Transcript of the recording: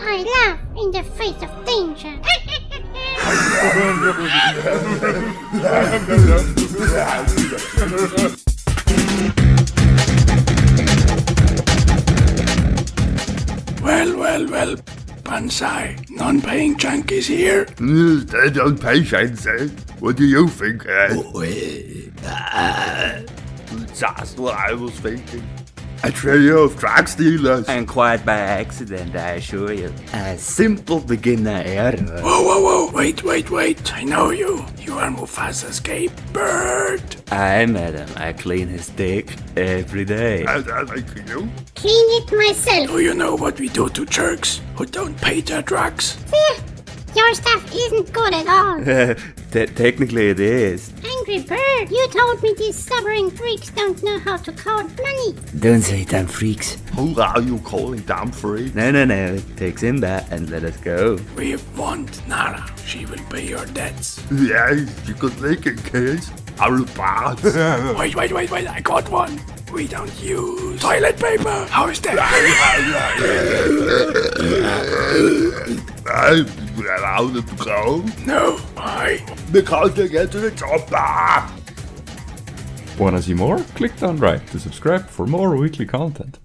I laugh in the face of danger. Well, well, well, Banzai, non-paying junkies here. They don't pay Shenzi. What do you think, eh? oh, eh, eh, ah, Ed? That's what I was thinking. A trio of drug stealers. And quite by accident, I assure you. A simple beginner error. Whoa, whoa, whoa, wait, wait, wait, I know you. You are Mufasa's gay bird. I met him. I clean his dick every day. And I like you. Clean it myself. Do you know what we do to jerks who don't pay their drugs? Your stuff isn't good at all. Te- technically, it is. Angry bird, you told me these stubborn freaks don't know how to count money. Don't say damn freaks. Who are you calling damn free? No, no, no. Take Simba and let us go. We want Nala. She will pay your debts. Yes, you could make it, kids. I'll pass. Wait, wait, wait, wait, I got one. We don't use toilet paper. How is that? I'm allowed to go no, why? because they get to the top. Ah! Wanna see more? Click down right to subscribe for more weekly content.